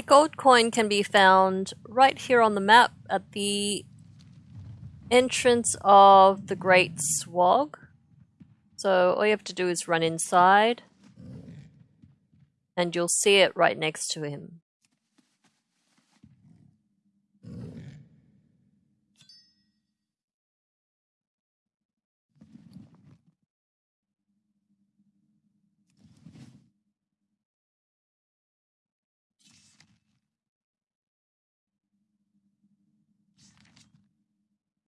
The gold coin can be found right here on the map at the entrance of the Great Swag. So all you have to do is run inside and you'll see it right next to him.